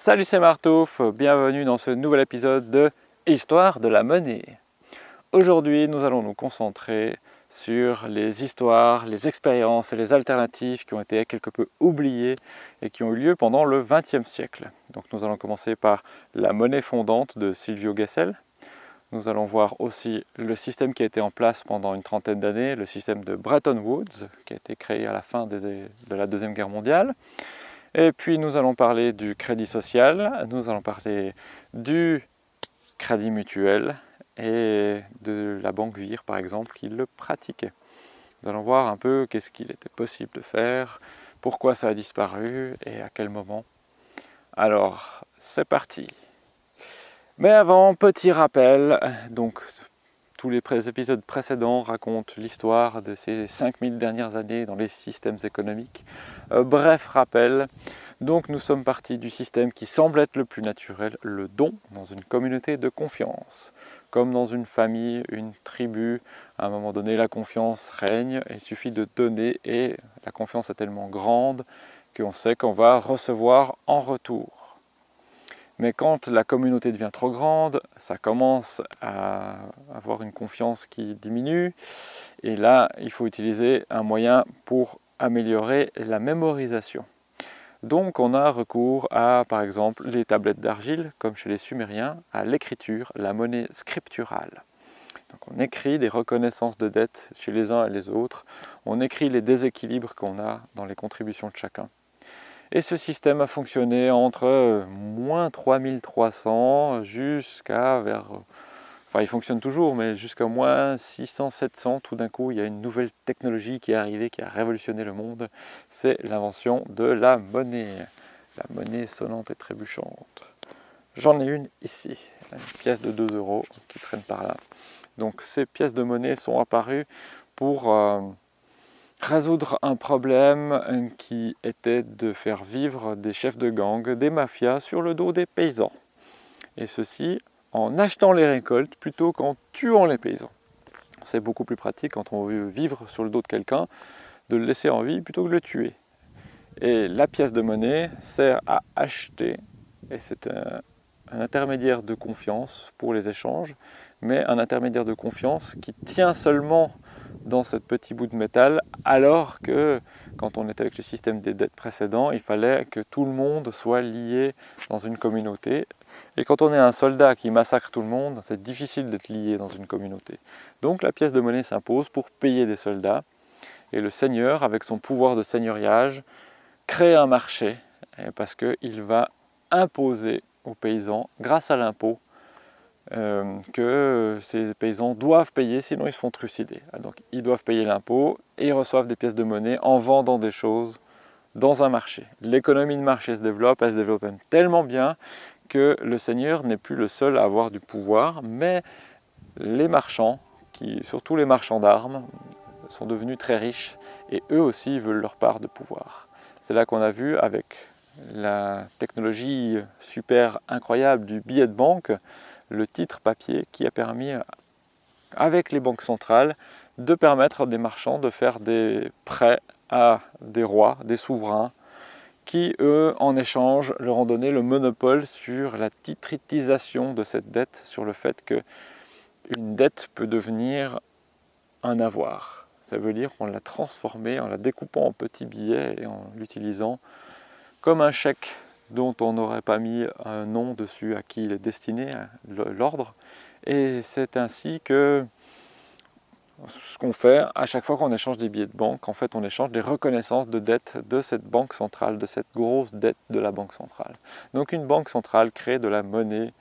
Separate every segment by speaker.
Speaker 1: Salut c'est Martouf, bienvenue dans ce nouvel épisode de Histoire de la monnaie. Aujourd'hui nous allons nous concentrer sur les histoires, les expériences et les alternatives qui ont été quelque peu oubliées et qui ont eu lieu pendant le XXe siècle. Donc nous allons commencer par la monnaie fondante de Silvio Gesell. Nous allons voir aussi le système qui a été en place pendant une trentaine d'années, le système de Bretton Woods, qui a été créé à la fin de la Deuxième Guerre mondiale. Et puis nous allons parler du crédit social, nous allons parler du crédit mutuel et de la banque Vire par exemple qui le pratiquait. Nous allons voir un peu qu'est-ce qu'il était possible de faire, pourquoi ça a disparu et à quel moment. Alors, c'est parti Mais avant, petit rappel, donc tous les épisodes précédents racontent l'histoire de ces 5000 dernières années dans les systèmes économiques. Euh, bref rappel, donc nous sommes partis du système qui semble être le plus naturel, le don, dans une communauté de confiance. Comme dans une famille, une tribu, à un moment donné la confiance règne, il suffit de donner et la confiance est tellement grande qu'on sait qu'on va recevoir en retour. Mais quand la communauté devient trop grande, ça commence à avoir une confiance qui diminue. Et là, il faut utiliser un moyen pour améliorer la mémorisation. Donc on a recours à, par exemple, les tablettes d'argile, comme chez les Sumériens, à l'écriture, la monnaie scripturale. Donc on écrit des reconnaissances de dettes chez les uns et les autres, on écrit les déséquilibres qu'on a dans les contributions de chacun. Et ce système a fonctionné entre euh, moins 3300 jusqu'à vers... Euh, enfin, il fonctionne toujours, mais jusqu'à moins 600, 700, tout d'un coup, il y a une nouvelle technologie qui est arrivée, qui a révolutionné le monde. C'est l'invention de la monnaie. La monnaie sonnante et trébuchante. J'en ai une ici, une pièce de 2 euros qui traîne par là. Donc ces pièces de monnaie sont apparues pour... Euh, résoudre un problème euh, qui était de faire vivre des chefs de gang, des mafias sur le dos des paysans. Et ceci en achetant les récoltes plutôt qu'en tuant les paysans. C'est beaucoup plus pratique quand on veut vivre sur le dos de quelqu'un, de le laisser en vie plutôt que de le tuer. Et la pièce de monnaie sert à acheter, et c'est un, un intermédiaire de confiance pour les échanges, mais un intermédiaire de confiance qui tient seulement dans ce petit bout de métal, alors que quand on était avec le système des dettes précédents, il fallait que tout le monde soit lié dans une communauté. Et quand on est un soldat qui massacre tout le monde, c'est difficile d'être lié dans une communauté. Donc la pièce de monnaie s'impose pour payer des soldats. Et le seigneur, avec son pouvoir de seigneuriage, crée un marché, parce qu'il va imposer aux paysans, grâce à l'impôt, euh, que ces paysans doivent payer, sinon ils se font trucider. Ah, donc ils doivent payer l'impôt et ils reçoivent des pièces de monnaie en vendant des choses dans un marché. L'économie de marché se développe, elle se développe tellement bien que le seigneur n'est plus le seul à avoir du pouvoir, mais les marchands, qui, surtout les marchands d'armes, sont devenus très riches et eux aussi veulent leur part de pouvoir. C'est là qu'on a vu avec la technologie super incroyable du billet de banque, le titre papier qui a permis, avec les banques centrales, de permettre à des marchands de faire des prêts à des rois, des souverains, qui, eux, en échange, leur ont donné le monopole sur la titritisation de cette dette, sur le fait qu'une dette peut devenir un avoir. Ça veut dire qu'on l'a transformée en la découpant en petits billets et en l'utilisant comme un chèque dont on n'aurait pas mis un nom dessus à qui il est destiné, l'ordre. Et c'est ainsi que ce qu'on fait à chaque fois qu'on échange des billets de banque, en fait on échange des reconnaissances de dette de cette banque centrale, de cette grosse dette de la banque centrale. Donc une banque centrale crée de la monnaie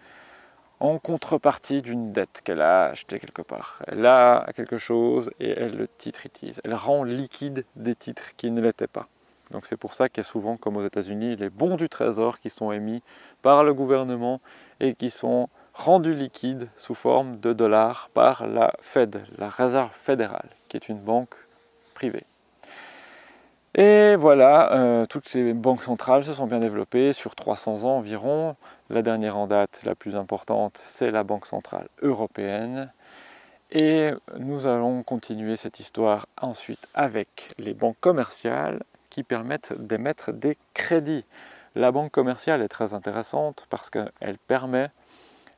Speaker 1: en contrepartie d'une dette qu'elle a achetée quelque part. Elle a quelque chose et elle le titritise. Elle rend liquide des titres qui ne l'étaient pas. Donc c'est pour ça qu'il y a souvent, comme aux États-Unis, les bons du trésor qui sont émis par le gouvernement et qui sont rendus liquides sous forme de dollars par la Fed, la Réserve fédérale, qui est une banque privée. Et voilà, euh, toutes ces banques centrales se sont bien développées sur 300 ans environ. La dernière en date, la plus importante, c'est la Banque Centrale Européenne. Et nous allons continuer cette histoire ensuite avec les banques commerciales permettent d'émettre des crédits. La banque commerciale est très intéressante parce qu'elle permet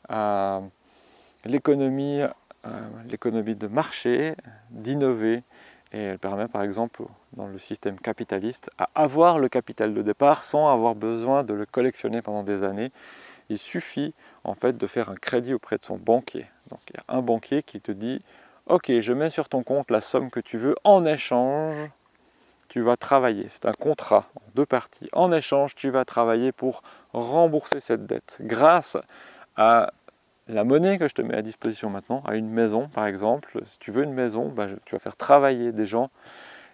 Speaker 1: à l'économie de marché d'innover et elle permet par exemple dans le système capitaliste à avoir le capital de départ sans avoir besoin de le collectionner pendant des années. Il suffit en fait de faire un crédit auprès de son banquier. Donc il y a un banquier qui te dit Ok, je mets sur ton compte la somme que tu veux, en échange, tu vas travailler. C'est un contrat en deux parties. En échange, tu vas travailler pour rembourser cette dette grâce à la monnaie que je te mets à disposition maintenant, à une maison par exemple, si tu veux une maison, bah, tu vas faire travailler des gens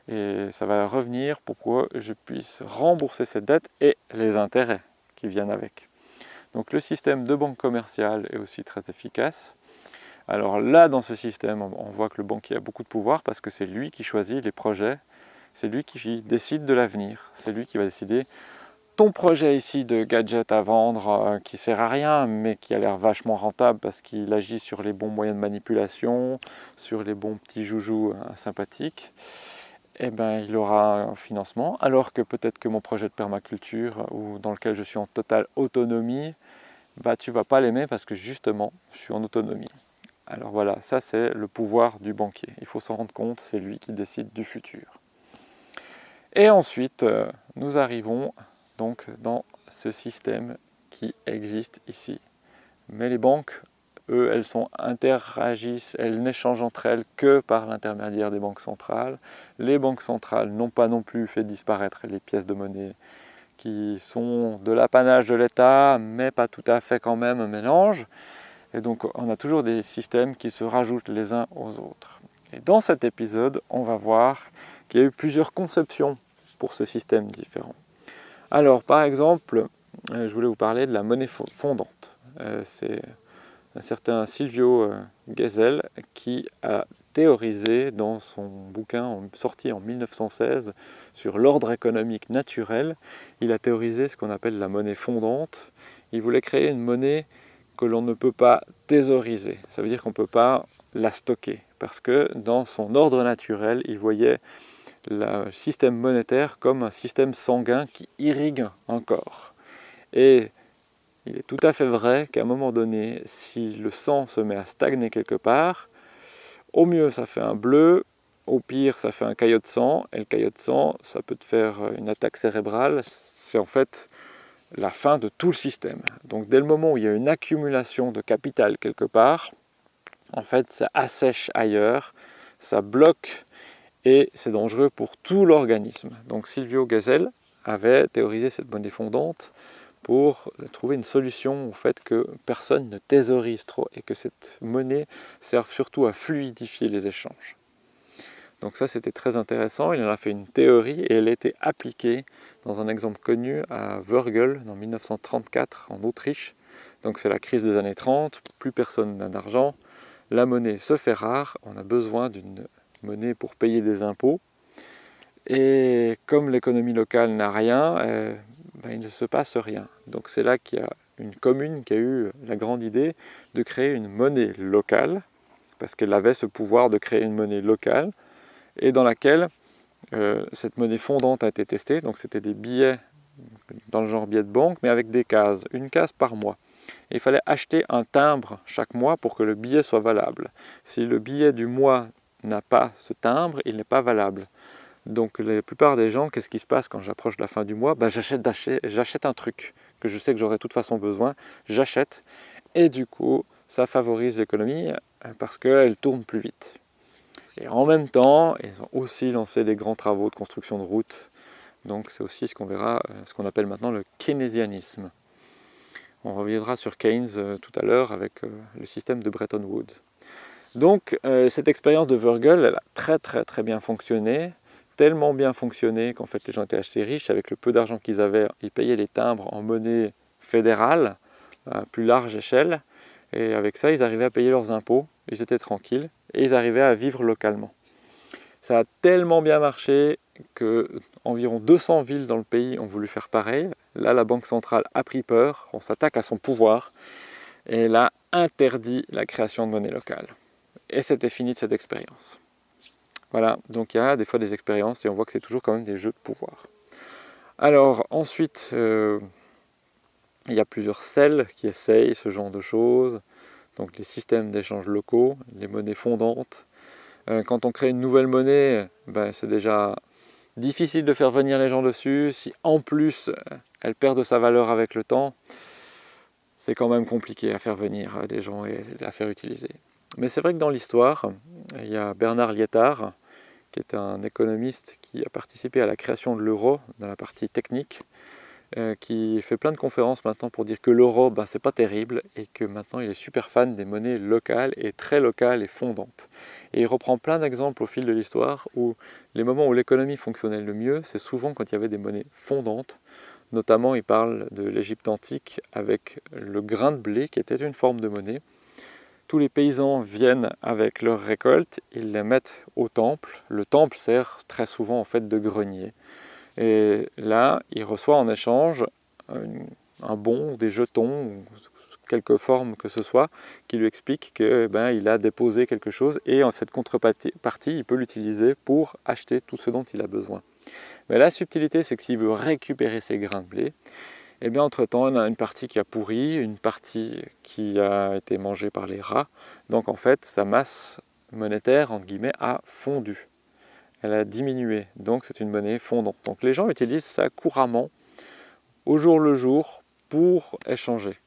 Speaker 1: et ça va revenir pour que je puisse rembourser cette dette et les intérêts qui viennent avec. Donc le système de banque commerciale est aussi très efficace. Alors là, dans ce système, on voit que le banquier a beaucoup de pouvoir parce que c'est lui qui choisit les projets, c'est lui qui décide de l'avenir, c'est lui qui va décider ton projet ici de gadget à vendre euh, qui sert à rien mais qui a l'air vachement rentable parce qu'il agit sur les bons moyens de manipulation, sur les bons petits joujoux euh, sympathiques, eh ben, il aura un financement. Alors que peut-être que mon projet de permaculture euh, ou dans lequel je suis en totale autonomie, bah, tu vas pas l'aimer parce que justement, je suis en autonomie. Alors voilà, ça c'est le pouvoir du banquier. Il faut s'en rendre compte, c'est lui qui décide du futur. Et ensuite, nous arrivons donc dans ce système qui existe ici. Mais les banques, eux, elles sont interagissent, elles n'échangent entre elles que par l'intermédiaire des banques centrales. Les banques centrales n'ont pas non plus fait disparaître les pièces de monnaie qui sont de l'apanage de l'État, mais pas tout à fait quand même un mélange. Et donc on a toujours des systèmes qui se rajoutent les uns aux autres. Et dans cet épisode, on va voir qu'il y a eu plusieurs conceptions pour ce système différent. Alors, par exemple, euh, je voulais vous parler de la monnaie fondante. Euh, c'est un certain Silvio euh, Gesell qui a théorisé dans son bouquin sorti en 1916 sur l'ordre économique naturel, il a théorisé ce qu'on appelle la monnaie fondante. Il voulait créer une monnaie que l'on ne peut pas thésauriser, ça veut dire qu'on ne peut pas la stocker, parce que dans son ordre naturel, il voyait le système monétaire comme un système sanguin qui irrigue un corps. Et il est tout à fait vrai qu'à un moment donné, si le sang se met à stagner quelque part, au mieux ça fait un bleu, au pire ça fait un caillot de sang, et le caillot de sang, ça peut te faire une attaque cérébrale, c'est en fait la fin de tout le système. Donc dès le moment où il y a une accumulation de capital quelque part, en fait ça assèche ailleurs, ça bloque et c'est dangereux pour tout l'organisme. Donc Silvio Gesell avait théorisé cette monnaie fondante pour trouver une solution au fait que personne ne thésaurise trop et que cette monnaie serve surtout à fluidifier les échanges. Donc ça c'était très intéressant, il en a fait une théorie et elle a été appliquée dans un exemple connu à Wörgl en 1934 en Autriche. Donc c'est la crise des années 30, plus personne n'a d'argent, la monnaie se fait rare, on a besoin d'une monnaie pour payer des impôts. Et comme l'économie locale n'a rien, euh, ben, il ne se passe rien. Donc c'est là qu'il y a une commune qui a eu la grande idée de créer une monnaie locale, parce qu'elle avait ce pouvoir de créer une monnaie locale, et dans laquelle euh, cette monnaie fondante a été testée. Donc c'était des billets dans le genre billet de banque, mais avec des cases, une case par mois. il fallait acheter un timbre chaque mois pour que le billet soit valable. Si le billet du mois n'a pas ce timbre, il n'est pas valable. Donc la plupart des gens, qu'est-ce qui se passe quand j'approche la fin du mois? Ben, J'achète un truc que je sais que j'aurai de toute façon besoin, j'achète, et du coup, ça favorise l'économie euh, parce qu'elle tourne plus vite. Et en même temps, ils ont aussi lancé des grands travaux de construction de routes, donc c'est aussi ce qu'on euh, ce qu'on appelle maintenant le keynésianisme. On reviendra sur Keynes euh, tout à l'heure avec le système de Bretton Woods. Donc euh, cette expérience de Virgil, elle a très très très bien fonctionné, tellement bien fonctionné qu'en fait les gens étaient assez riches, avec le peu d'argent qu'ils avaient, ils payaient les timbres en monnaie fédérale, à plus large échelle, et avec ça ils arrivaient à payer leurs impôts, ils étaient tranquilles, et ils arrivaient à vivre localement. Ça a tellement bien marché que environ 200 villes dans le pays ont voulu faire pareil. Là, la Banque centrale a pris peur, on s'attaque à son pouvoir, et elle a interdit la création de monnaie locale et c'était fini de cette expérience. Voilà, donc il y a des fois des expériences et on voit que c'est toujours quand même des jeux de pouvoir. Alors ensuite, euh, Il y a plusieurs celles qui essayent ce genre de choses, donc les systèmes d'échange locaux, les monnaies fondantes. Euh, quand on crée une nouvelle monnaie, ben, c'est déjà difficile de faire venir les gens dessus. Si en plus elle perd de sa valeur avec le temps, c'est quand même compliqué à faire venir des gens et à faire utiliser. Mais c'est vrai que dans l'histoire, il y a Bernard Lietard, qui est un économiste qui a participé à la création de l'euro dans la partie technique, euh, qui fait plein de conférences maintenant pour dire que l'euro, ben, c'est pas terrible et que maintenant il est super fan des monnaies locales et très locales et fondantes. Et il reprend plein d'exemples au fil de l'histoire où les moments où l'économie fonctionnait le mieux, c'est souvent quand il y avait des monnaies fondantes. Notamment, il parle de l'Égypte antique avec le grain de blé qui était une forme de monnaie tous les paysans viennent avec leurs récoltes, ils les mettent au temple. Le temple sert très souvent en fait de grenier. Et là, il reçoit en échange un bon, des jetons, quelque forme que ce soit, qui lui explique qu'il eh ben, il a déposé quelque chose et en cette contrepartie, il peut l'utiliser pour acheter tout ce dont il a besoin. Mais la subtilité, c'est que s'il veut récupérer ses grains de blé, et eh bien entre-temps, on a une partie qui a pourri, une partie qui a été mangée par les rats. Donc en fait, sa masse monétaire, entre guillemets, a fondu. Elle a diminué, donc c'est une monnaie fondante. Donc les gens utilisent ça couramment, au jour le jour, pour échanger.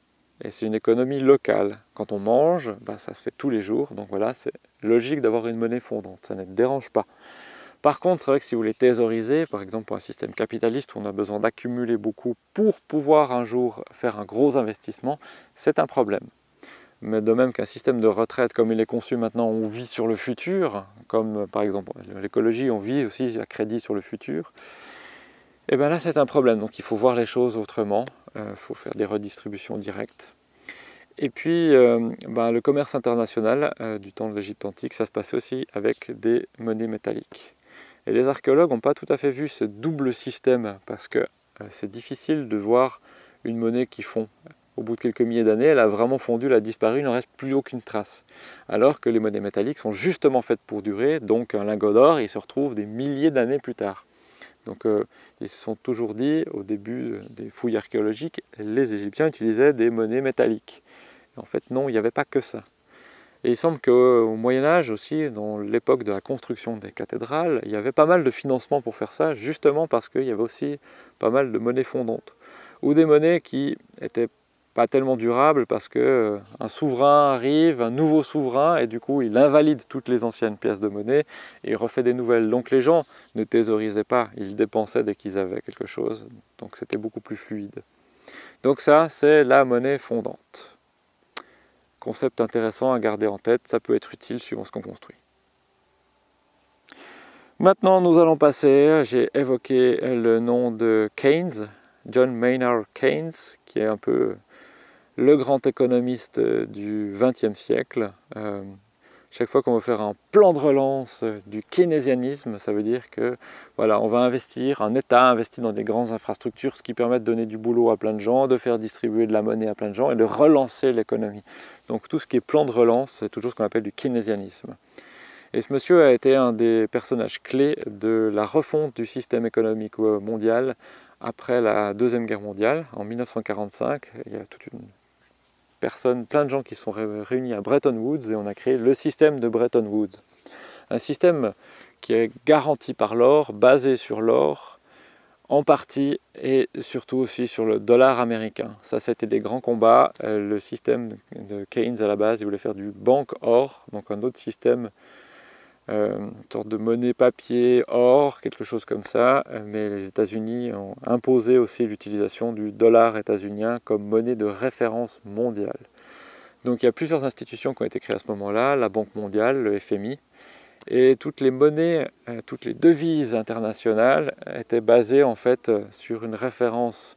Speaker 1: Et c'est une économie locale. Quand on mange, ben, ça se fait tous les jours, donc voilà, c'est logique d'avoir une monnaie fondante, ça ne dérange pas. Par contre, c'est vrai que si vous voulez thésauriser, par exemple pour un système capitaliste où on a besoin d'accumuler beaucoup pour pouvoir un jour faire un gros investissement, c'est un problème. Mais de même qu'un système de retraite comme il est conçu maintenant, on vit sur le futur, comme par exemple l'écologie, on vit aussi à crédit sur le futur, et eh bien là c'est un problème, donc il faut voir les choses autrement, il euh, faut faire des redistributions directes. Et puis euh, ben, le commerce international euh, du temps de l'Égypte antique, ça se passait aussi avec des monnaies métalliques. Et les archéologues n'ont pas tout à fait vu ce double système parce que euh, c'est difficile de voir une monnaie qui fond. Au bout de quelques milliers d'années, elle a vraiment fondu, elle a disparu, il n'en reste plus aucune trace. Alors que les monnaies métalliques sont justement faites pour durer, donc un lingot d'or, il se retrouve des milliers d'années plus tard. Donc euh, ils se sont toujours dit, au début des fouilles archéologiques, les Égyptiens utilisaient des monnaies métalliques. en fait non, il n'y avait pas que ça. Et il semble qu'au Moyen-Âge aussi, dans l'époque de la construction des cathédrales, il y avait pas mal de financement pour faire ça, justement parce qu'il y avait aussi pas mal de monnaies fondantes. Ou des monnaies qui n'étaient pas tellement durables parce qu'un euh, souverain arrive, un nouveau souverain, et du coup il invalide toutes les anciennes pièces de monnaie et il refait des nouvelles. Donc les gens ne thésaurisaient pas, ils dépensaient dès qu'ils avaient quelque chose, donc c'était beaucoup plus fluide. Donc ça, c'est la monnaie fondante. Concept intéressant à garder en tête, ça peut être utile suivant ce qu'on construit. Maintenant, nous allons passer, j'ai évoqué le nom de Keynes, John Maynard Keynes, qui est un peu le grand économiste du XXe siècle. Euh, chaque fois qu'on veut faire un plan de relance du keynésianisme, ça veut dire que voilà, on va investir, un État investit dans des grandes infrastructures, ce qui permet de donner du boulot à plein de gens, de faire distribuer de la monnaie à plein de gens et de relancer l'économie. Donc tout ce qui est plan de relance, c'est toujours ce qu'on appelle du keynésianisme. Et ce monsieur a été un des personnages clés de la refonte du système économique mondial après la Deuxième Guerre mondiale, en 1945. Il y a toute une plein de gens qui sont réunis à Bretton Woods et on a créé le système de Bretton Woods. Un système qui est garanti par l'or, basé sur l'or, en partie et surtout aussi sur le dollar américain. Ça, c'était des grands combats. Euh, le système de Keynes à la base, il voulait faire du banque or, donc un autre système une sorte de monnaie papier, or, quelque chose comme ça, euh, mais les États-Unis ont imposé aussi l'utilisation du dollar états-unien comme monnaie de référence mondiale. Donc il y a plusieurs institutions qui ont été créées à ce moment-là, la Banque mondiale, le FMI, et toutes les monnaies, euh, toutes les devises internationales étaient basées en fait sur une référence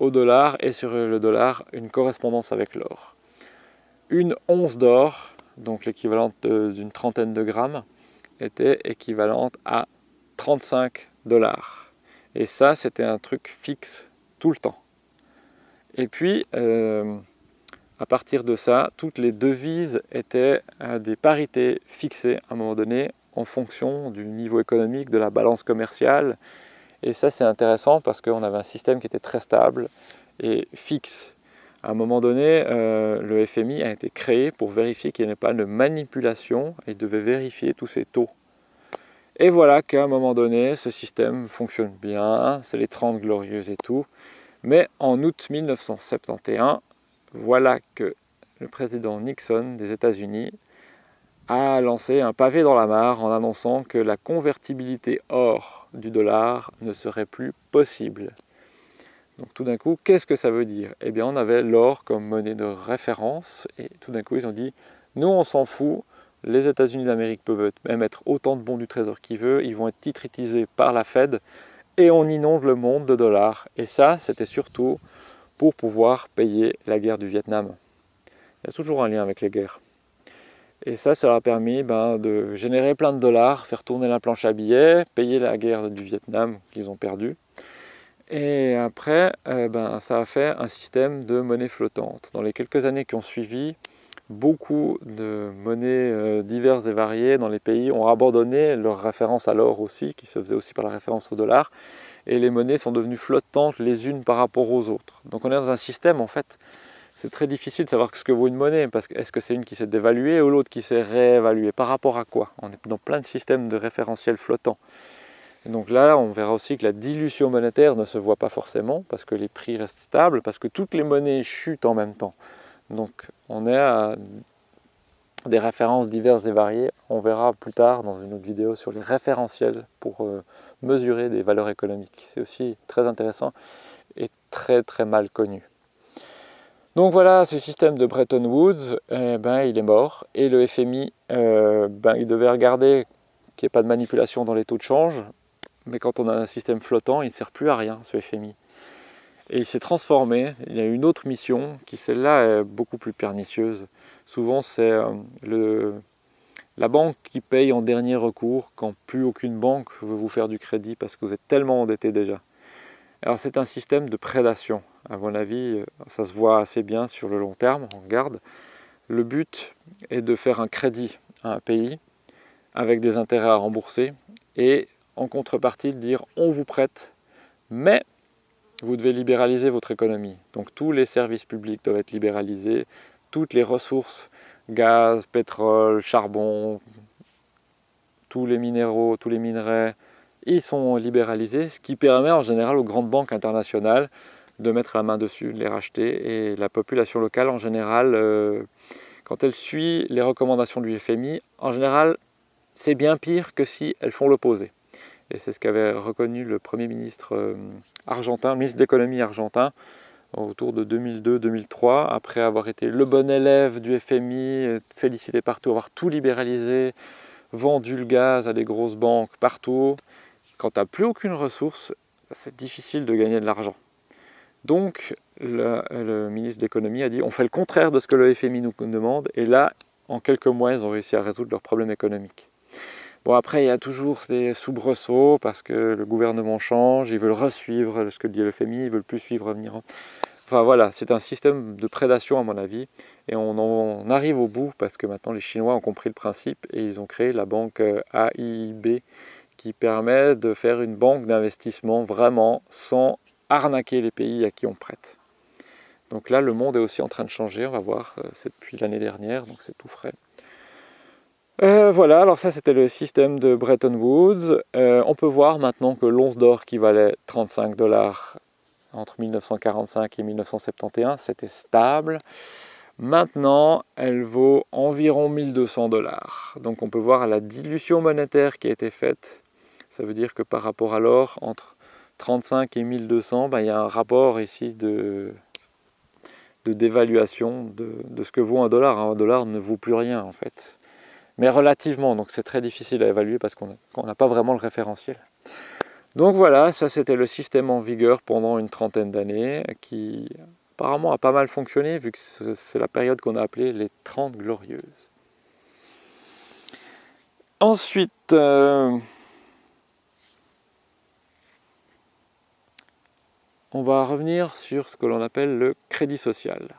Speaker 1: au dollar et sur le dollar une correspondance avec l'or. Une once d'or, donc l'équivalent d'une trentaine de grammes, était équivalente à 35 dollars. Et ça, c'était un truc fixe tout le temps. Et puis, euh, à partir de ça, toutes les devises étaient à des parités fixées à un moment donné en fonction du niveau économique, de la balance commerciale. Et ça, c'est intéressant parce qu'on avait un système qui était très stable est fixe. À un moment donné, euh, le FMI a été créé pour vérifier qu'il n'y ait pas de manipulation et devait vérifier tous ces taux. Et voilà qu'à un moment donné, ce système fonctionne bien, c'est les 30 glorieuses et tout. Mais en août 1971, voilà que le président Nixon des États-Unis a lancé un pavé dans la mare en annonçant que la convertibilité or du dollar ne serait plus possible. Donc tout d'un coup, qu'est-ce que ça veut dire? Eh bien, on avait l'or comme monnaie de référence et tout d'un coup, ils ont dit « Nous, on s'en fout, les États-Unis d'Amérique peuvent émettre autant de bons du trésor qu'ils veulent, ils vont être titritisés par la Fed et on inonde le monde de dollars. Et ça, c'était surtout pour pouvoir payer la guerre du Vietnam. Il y a toujours un lien avec les guerres. Et ça, ça leur a permis ben, de générer plein de dollars, faire tourner la planche à billets, payer la guerre du Vietnam qu'ils ont perdue. Et après, euh, ben, ça a fait un système de monnaie flottante. Dans les quelques années qui ont suivi, beaucoup de monnaies euh, diverses et variées dans les pays ont abandonné leur référence à l'or aussi, qui se faisait aussi par la référence au dollar, et les monnaies sont devenues flottantes les unes par rapport aux autres. Donc on est dans un système, en fait, c'est très difficile de savoir ce que vaut une monnaie, parce que est-ce que c'est une qui s'est dévaluée ou l'autre qui s'est réévaluée? Par rapport à quoi? On est dans plein de systèmes de référentiels flottants. Donc là, on verra aussi que la dilution monétaire ne se voit pas forcément, parce que les prix restent stables, parce que toutes les monnaies chutent en même temps. Donc on est à des références diverses et variées. On verra plus tard dans une autre vidéo sur les référentiels pour euh, mesurer des valeurs économiques. C'est aussi très intéressant et très très mal connu. Donc voilà, ce système de Bretton Woods, eh ben, il est mort. Et le FMI, euh, ben, il devait regarder qu'il n'y ait pas de manipulation dans les taux de change. Mais quand on a un système flottant, il ne sert plus à rien, ce FMI. Et il s'est transformé, il y a une autre mission qui celle-là est beaucoup plus pernicieuse. Souvent c'est euh, la banque qui paye en dernier recours quand plus aucune banque veut vous faire du crédit parce que vous êtes tellement endetté déjà. Alors c'est un système de prédation. À mon avis, ça se voit assez bien sur le long terme, on regarde. Le but est de faire un crédit à un pays avec des intérêts à rembourser et en contrepartie de dire on vous prête, mais vous devez libéraliser votre économie. Donc tous les services publics doivent être libéralisés, toutes les ressources, gaz, pétrole, charbon, tous les minéraux, tous les minerais, ils sont libéralisés, ce qui permet en général aux grandes banques internationales de mettre la main dessus, de les racheter. Et la population locale, en général, euh, quand elle suit les recommandations du FMI, en général, c'est bien pire que si elles font l'opposé. Et c'est ce qu'avait reconnu le Premier ministre euh, argentin, ministre de l'économie argentin, autour de 2002-2003, après avoir été le bon élève du FMI, félicité partout, avoir tout libéralisé, vendu le gaz à des grosses banques partout. Quand tu n'as plus aucune ressource, c'est difficile de gagner de l'argent. Donc, le, ministre de l'économie a dit on fait le contraire de ce que le FMI nous demande, et là, en quelques mois, ils ont réussi à résoudre leurs problèmes économiques. Bon après il y a toujours des soubresauts parce que le gouvernement change, ils veulent resuivre ce que dit le FMI, ils veulent plus suivre venir. Enfin voilà, c'est un système de prédation à mon avis et on en arrive au bout parce que maintenant les Chinois ont compris le principe et ils ont créé la banque euh, AIB qui permet de faire une banque d'investissement vraiment sans arnaquer les pays à qui on prête. Donc là le monde est aussi en train de changer, on va voir, euh, c'est depuis l'année dernière donc c'est tout frais. Euh, voilà, alors ça c'était le système de Bretton Woods. Euh, on peut voir maintenant que l'once d'or qui valait 35 dollars entre 1945 et 1971, c'était stable. Maintenant, elle vaut environ 1200 dollars. Donc on peut voir la dilution monétaire qui a été faite. Ça veut dire que par rapport à l'or, entre 35 et 1200, ben, il y a un rapport ici de, dévaluation de, de, ce que vaut un dollar. Un dollar ne vaut plus rien en fait mais relativement, donc c'est très difficile à évaluer parce qu'on n'a pas vraiment le référentiel. Donc voilà, ça c'était le système en vigueur pendant une trentaine d'années, qui apparemment a pas mal fonctionné, vu que c'est la période qu'on a appelée les 30 glorieuses. Ensuite, euh, on va revenir sur ce que l'on appelle le crédit social.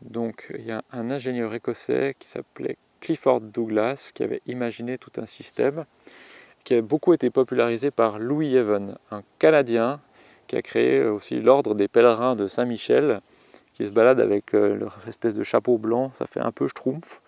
Speaker 1: Donc il y a un ingénieur écossais qui s'appelait Clifford Douglas qui avait imaginé tout un système qui a beaucoup été popularisé par Louis Even, un Canadien qui a créé aussi l'ordre des pèlerins de Saint-Michel, qui se baladent avec leur espèce de chapeau blanc, ça fait un peu schtroumpf,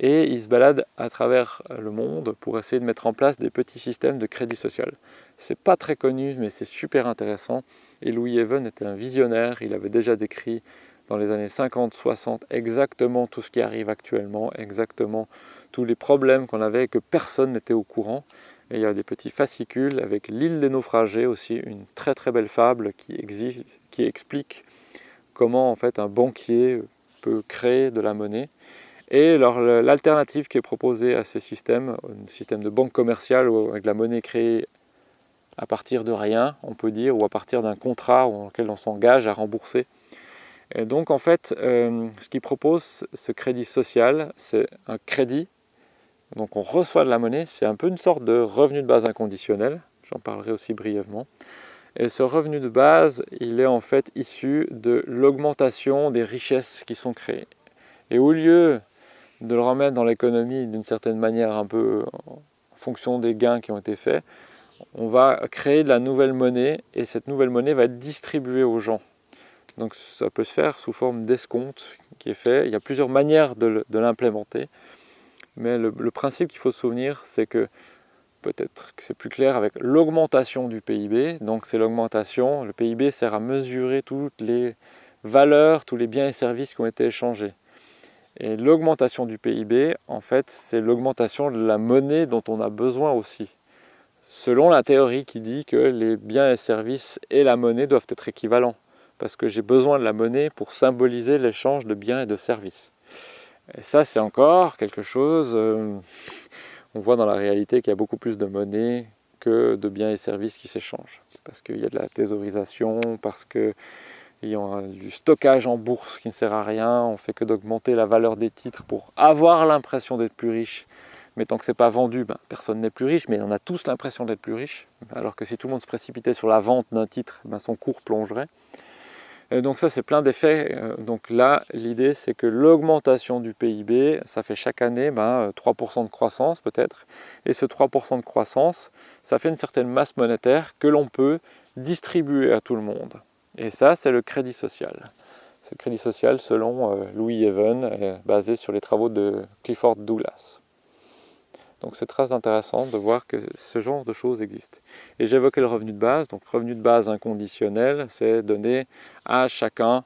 Speaker 1: et ils se baladent à travers le monde pour essayer de mettre en place des petits systèmes de crédit social. C'est pas très connu, mais c'est super intéressant. Et Louis Even était un visionnaire, il avait déjà décrit dans les années 50-60 exactement tout ce qui arrive actuellement, exactement tous les problèmes qu'on avait et que personne n'était au courant. Et il y a des petits fascicules avec l'île des naufragés aussi, une très très belle fable qui, explique comment en fait un banquier peut créer de la monnaie. Et l'alternative qui est proposée à ce système, un système de banque commerciale avec la monnaie créée à partir de rien, on peut dire, ou à partir d'un contrat dans lequel on s'engage à rembourser. Et donc en fait, euh, ce qui propose ce crédit social, c'est un crédit. Donc on reçoit de la monnaie, c'est un peu une sorte de revenu de base inconditionnel, j'en parlerai aussi brièvement. Et ce revenu de base, il est en fait issu de l'augmentation des richesses qui sont créées. Et au lieu de le remettre dans l'économie d'une certaine manière un peu en fonction des gains qui ont été faits, on va créer de la nouvelle monnaie et cette nouvelle monnaie va être distribuée aux gens. Donc ça peut se faire sous forme d'escompte qui est fait. Il y a plusieurs manières de l'implémenter. Mais le, principe qu'il faut se souvenir, c'est que peut-être que c'est plus clair avec l'augmentation du PIB. Donc c'est l'augmentation, le PIB sert à mesurer toutes les valeurs, tous les biens et services qui ont été échangés. Et l'augmentation du PIB, en fait, c'est l'augmentation de la monnaie dont on a besoin aussi selon la théorie qui dit que les biens et services et la monnaie doivent être équivalents, parce que j'ai besoin de la monnaie pour symboliser l'échange de biens et de services. Et ça, c'est encore quelque chose, euh, on voit dans la réalité qu'il y a beaucoup plus de monnaie que de biens et services qui s'échangent, parce qu'il y a de la thésaurisation, parce qu'il y a du stockage en bourse qui ne sert à rien, on fait que d'augmenter la valeur des titres pour avoir l'impression d'être plus riche, mais tant que ce n'est pas vendu, ben, personne n'est plus riche, mais on a tous l'impression d'être plus riche, alors que si tout le monde se précipitait sur la vente d'un titre, ben, son cours plongerait. Et donc ça, c'est plein d'effets. Euh, donc là, l'idée, c'est que l'augmentation du PIB, ça fait chaque année 3% ben, de croissance peut-être, et ce 3% de croissance, ça fait une certaine masse monétaire que l'on peut distribuer à tout le monde. Et ça, c'est le crédit social. Ce crédit social, selon euh, Louis Even, est basé sur les travaux de Clifford Douglas. Donc c'est très intéressant de voir que ce genre de choses existent. Et j'évoquais le revenu de base, donc revenu de base inconditionnel, c'est donner à chacun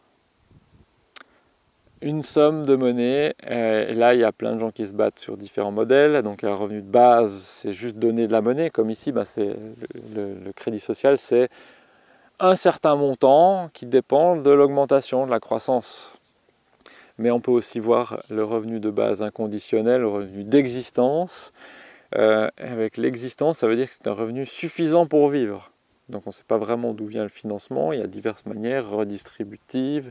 Speaker 1: une somme de monnaie. Et là, il y a plein de gens qui se battent sur différents modèles. Donc un revenu de base, c'est juste donner de la monnaie. Comme ici, bah, le, crédit social, c'est un certain montant qui dépend de l'augmentation, de la croissance mais on peut aussi voir le revenu de base inconditionnel, le revenu d'existence. Euh, avec l'existence, ça veut dire que c'est un revenu suffisant pour vivre. Donc on ne sait pas vraiment d'où vient le financement, il y a diverses manières redistributives,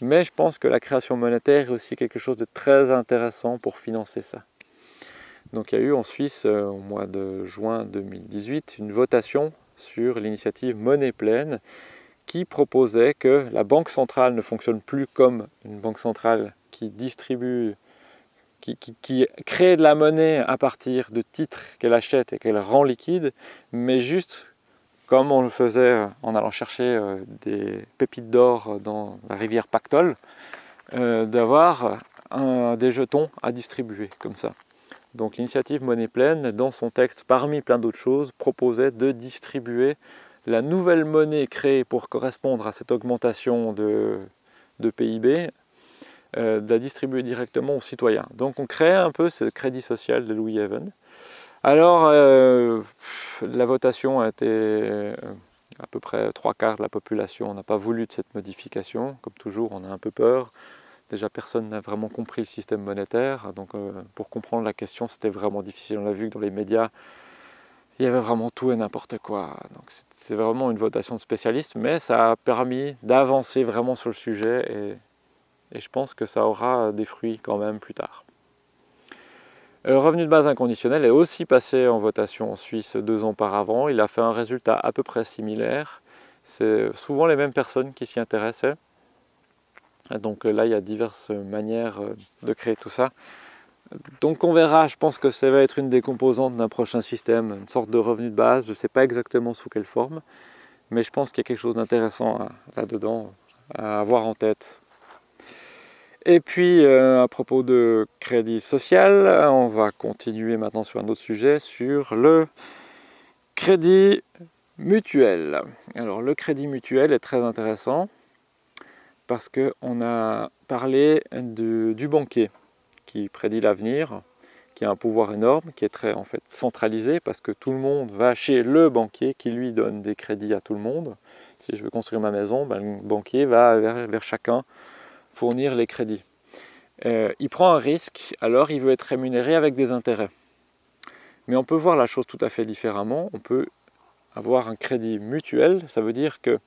Speaker 1: mais je pense que la création monétaire est aussi quelque chose de très intéressant pour financer ça. Donc il y a eu en Suisse, euh, au mois de juin 2018, une votation sur l'initiative Monnaie pleine, qui proposait que la banque centrale ne fonctionne plus comme une banque centrale qui distribue, qui, crée de la monnaie à partir de titres qu'elle achète et qu'elle rend liquide, mais juste comme on le faisait en allant chercher euh, des pépites d'or dans la rivière Pactol, euh, d'avoir des jetons à distribuer comme ça. Donc l'initiative Monnaie Pleine, dans son texte, parmi plein d'autres choses, proposait de distribuer la nouvelle monnaie créée pour correspondre à cette augmentation de, PIB, euh, de la distribuer directement aux citoyens. Donc on crée un peu ce crédit social de Louis Even. Alors, euh, la votation a été euh, à peu près trois quarts de la population n'a pas voulu de cette modification. Comme toujours, on a un peu peur. Déjà, personne n'a vraiment compris le système monétaire. Donc, pour comprendre la question, c'était vraiment difficile. On l'a vu que dans les médias, il y avait vraiment tout et n'importe quoi. Donc c'est vraiment une votation de spécialistes, mais ça a permis d'avancer vraiment sur le sujet et, je pense que ça aura des fruits quand même plus tard. Le revenu de base inconditionnel est aussi passé en votation en Suisse deux ans auparavant. Il a fait un résultat à peu près similaire. C'est souvent les mêmes personnes qui s'y intéressaient. donc là, il y a diverses manières de créer tout ça. Donc on verra, je pense que ça va être une des composantes d'un prochain système, une sorte de revenu de base, je ne sais pas exactement sous quelle forme, mais je pense qu'il y a quelque chose d'intéressant là-dedans à avoir en tête. Et puis, euh, à propos de crédit social, on va continuer maintenant sur un autre sujet, sur le crédit mutuel. Alors, le crédit mutuel est très intéressant parce qu'on a parlé du banquier qui prédit l'avenir, qui a un pouvoir énorme, qui est très en fait centralisé parce que tout le monde va chez le banquier qui lui donne des crédits à tout le monde. Si je veux construire ma maison, ben, le banquier va vers, chacun fournir les crédits. Euh, il prend un risque, alors il veut être rémunéré avec des intérêts. Mais on peut voir la chose tout à fait différemment. On peut avoir un crédit mutuel, ça veut dire que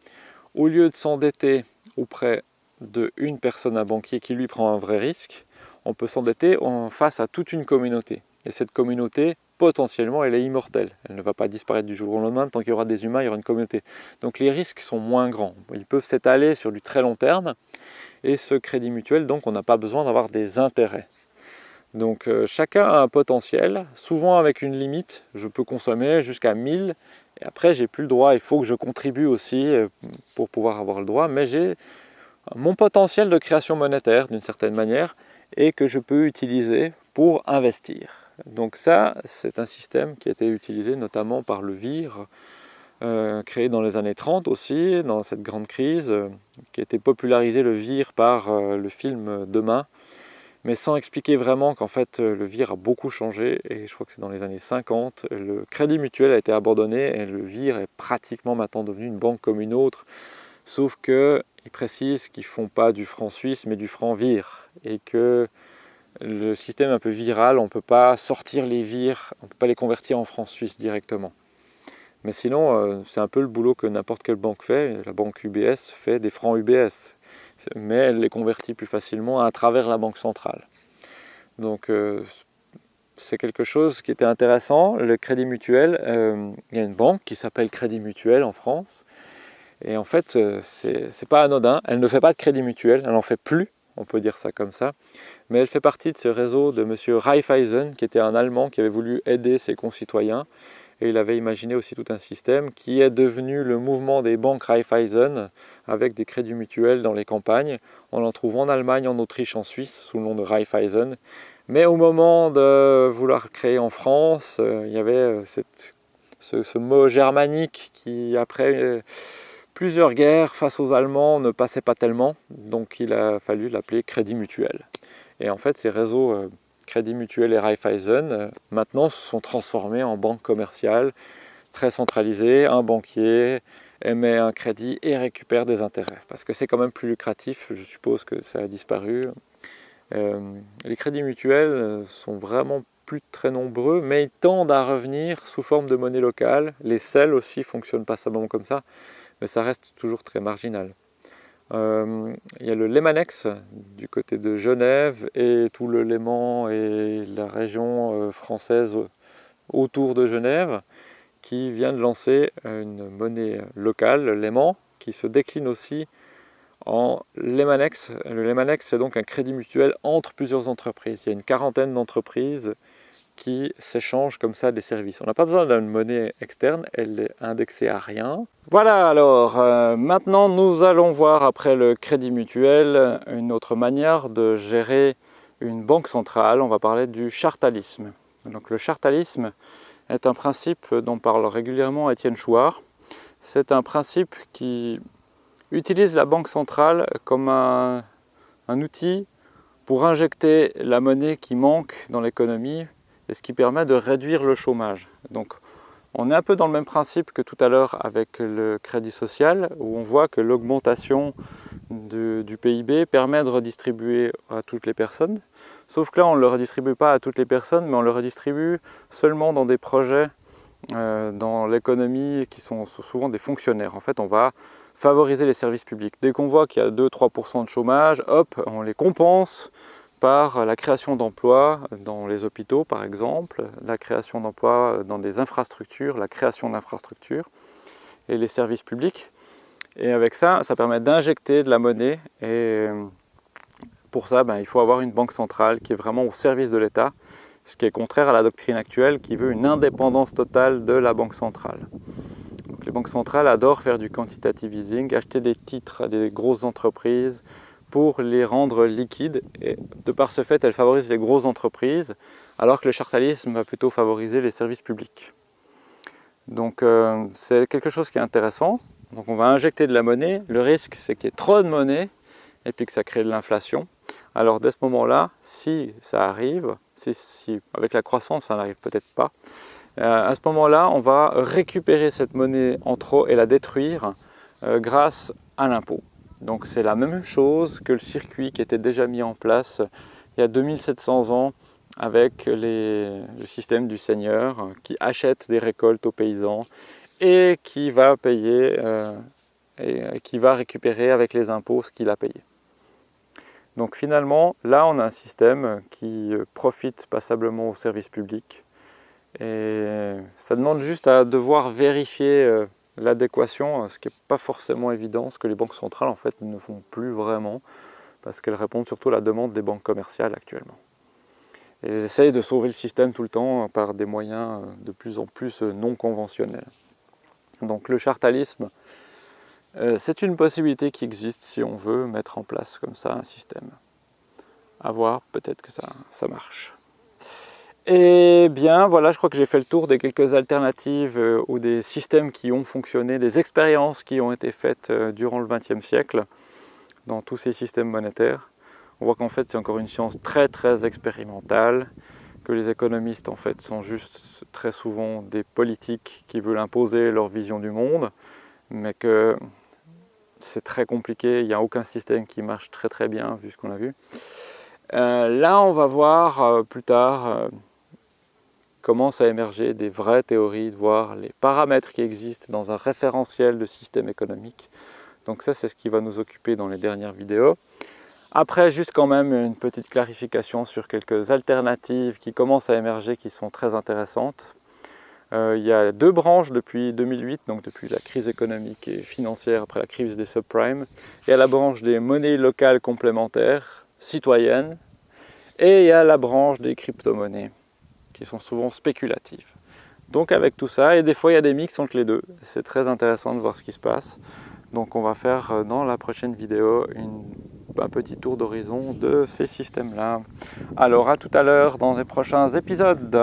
Speaker 1: au lieu de s'endetter auprès d'une personne, un banquier qui lui prend un vrai risque, on peut s'endetter face à toute une communauté. Et cette communauté, potentiellement, elle est immortelle. Elle ne va pas disparaître du jour au lendemain. Tant qu'il y aura des humains, il y aura une communauté. Donc les risques sont moins grands. Ils peuvent s'étaler sur du très long terme. Et ce crédit mutuel, donc, on n'a pas besoin d'avoir des intérêts. Donc euh, chacun a un potentiel, souvent avec une limite. Je peux consommer jusqu'à 1000 et après j'ai plus le droit. Il faut que je contribue aussi euh, pour pouvoir avoir le droit. Mais j'ai mon potentiel de création monétaire d'une certaine manière et que je peux utiliser pour investir. Donc ça, c'est un système qui a été utilisé notamment par le VIR, euh, créé dans les années 30 aussi, dans cette grande crise, euh, qui a été popularisé le VIR par euh, le film Demain, mais sans expliquer vraiment qu'en fait le VIR a beaucoup changé, et je crois que c'est dans les années 50, le crédit mutuel a été abandonné, et le VIR est pratiquement maintenant devenu une banque comme une autre, sauf qu'ils précisent qu'ils ne font pas du franc suisse, mais du franc VIR et que le système un peu viral, on ne peut pas sortir les vires, on ne peut pas les convertir en francs suisses directement. Mais sinon, euh, c'est un peu le boulot que n'importe quelle banque fait. La banque UBS fait des francs UBS, mais elle les convertit plus facilement à travers la banque centrale. Donc euh, c'est quelque chose qui était intéressant. Le crédit mutuel, euh, il y a une banque qui s'appelle Crédit Mutuel en France. Et en fait, c'est pas anodin. Elle ne fait pas de crédit mutuel, elle n'en fait plus on peut dire ça comme ça. Mais elle fait partie de ce réseau de M. Raiffeisen, qui était un Allemand qui avait voulu aider ses concitoyens. Et il avait imaginé aussi tout un système qui est devenu le mouvement des banques Raiffeisen, avec des crédits mutuels dans les campagnes. On en trouve en Allemagne, en Autriche, en Suisse, sous le nom de Raiffeisen. Mais au moment de vouloir créer en France, euh, il y avait euh, ce, ce, mot germanique qui, après euh, Plusieurs guerres face aux Allemands ne passaient pas tellement, donc il a fallu l'appeler Crédit Mutuel. Et en fait, ces réseaux euh, Crédit Mutuel et Raiffeisen, euh, maintenant, se sont transformés en banques commerciales très centralisées. Un banquier émet un crédit et récupère des intérêts, parce que c'est quand même plus lucratif, je suppose que ça a disparu. Euh, les crédits mutuels sont vraiment plus très nombreux, mais ils tendent à revenir sous forme de monnaie locale. Les selles aussi fonctionnent pas simplement comme ça mais ça reste toujours très marginal. Euh, il y a le Lemanex du côté de Genève et tout le Léman et la région euh, française autour de Genève qui vient de lancer une monnaie locale, le Léman, qui se décline aussi en Lemanex. Le Lemanex, c'est donc un crédit mutuel entre plusieurs entreprises. Il y a une quarantaine d'entreprises qui s'échangent comme ça des services. On n'a pas besoin d'une monnaie externe, elle est indexée à rien. Voilà alors, euh, maintenant nous allons voir après le crédit mutuel une autre manière de gérer une banque centrale. On va parler du chartalisme. Donc le chartalisme est un principe dont parle régulièrement Étienne Chouard. C'est un principe qui utilise la banque centrale comme un, un outil pour injecter la monnaie qui manque dans l'économie et ce qui permet de réduire le chômage. Donc on est un peu dans le même principe que tout à l'heure avec le crédit social, où on voit que l'augmentation du PIB permet de redistribuer à toutes les personnes. Sauf que là, on ne le redistribue pas à toutes les personnes, mais on le redistribue seulement dans des projets euh, dans l'économie qui sont souvent des fonctionnaires. En fait, on va favoriser les services publics. Dès qu'on voit qu'il y a 2-3% de chômage, hop, on les compense par la création d'emplois dans les hôpitaux par exemple, la création d'emplois dans des infrastructures, la création d'infrastructures et les services publics. Et avec ça, ça permet d'injecter de la monnaie et pour ça, ben, il faut avoir une banque centrale qui est vraiment au service de l'État, ce qui est contraire à la doctrine actuelle qui veut une indépendance totale de la banque centrale. les banques centrales adorent faire du quantitative easing, acheter des titres à des grosses entreprises pour les rendre liquides. Et de par ce fait, elles favorisent les grosses entreprises, alors que le chartalisme va plutôt favoriser les services publics. Donc euh, c'est quelque chose qui est intéressant. Donc on va injecter de la monnaie. Le risque, c'est qu'il y ait trop de monnaie et puis que ça crée de l'inflation. Alors dès ce moment-là, si ça arrive, si, avec la croissance ça n'arrive peut-être pas, euh, à ce moment-là, on va récupérer cette monnaie en trop et la détruire euh, grâce à l'impôt. Donc c'est la même chose que le circuit qui était déjà mis en place il y a 2700 ans avec le système du seigneur qui achète des récoltes aux paysans et qui va payer euh, et qui va récupérer avec les impôts ce qu'il a payé. Donc finalement, là on a un système qui profite passablement au service public et ça demande juste à devoir vérifier euh, l'adéquation, ce qui n'est pas forcément évident, ce que les banques centrales en fait ne font plus vraiment, parce qu'elles répondent surtout à la demande des banques commerciales actuellement. Elles essayent de sauver le système tout le temps par des moyens euh, de plus en plus euh, non conventionnels. Donc le chartalisme, c'est une possibilité qui existe si on veut mettre en place comme ça un système. À voir, peut-être que ça marche. Et bien voilà, je crois que j'ai fait le tour des quelques alternatives euh, ou des systèmes qui ont fonctionné, des expériences qui ont été faites euh, durant le XXe siècle dans tous ces systèmes monétaires. On voit qu'en fait c'est encore une science très très expérimentale, que les économistes en fait sont juste très souvent des politiques qui veulent imposer leur vision du monde, mais que c'est très compliqué, il n'y a aucun système qui marche très très bien vu ce qu'on a vu. Euh, là on va voir plus tard commencent à émerger des vraies théories, voir les paramètres qui existent dans un référentiel de système économique. Donc ça, c'est ce qui va nous occuper dans les dernières vidéos. Après, juste quand même une petite clarification sur quelques alternatives qui commencent à émerger, qui sont très intéressantes. Euh, il y a deux branches depuis 2008, donc depuis la crise économique et financière après la crise des subprimes. Il y a la branche des monnaies locales complémentaires, citoyennes, et il y a la branche des crypto-monnaies qui sont souvent spéculatives. Donc avec tout ça, et des fois il y a des mix entre les deux, c'est très intéressant de voir ce qui se passe. Donc on va faire euh, dans la prochaine vidéo un petit tour d'horizon de ces systèmes-là. Alors à tout à l'heure dans les prochains épisodes.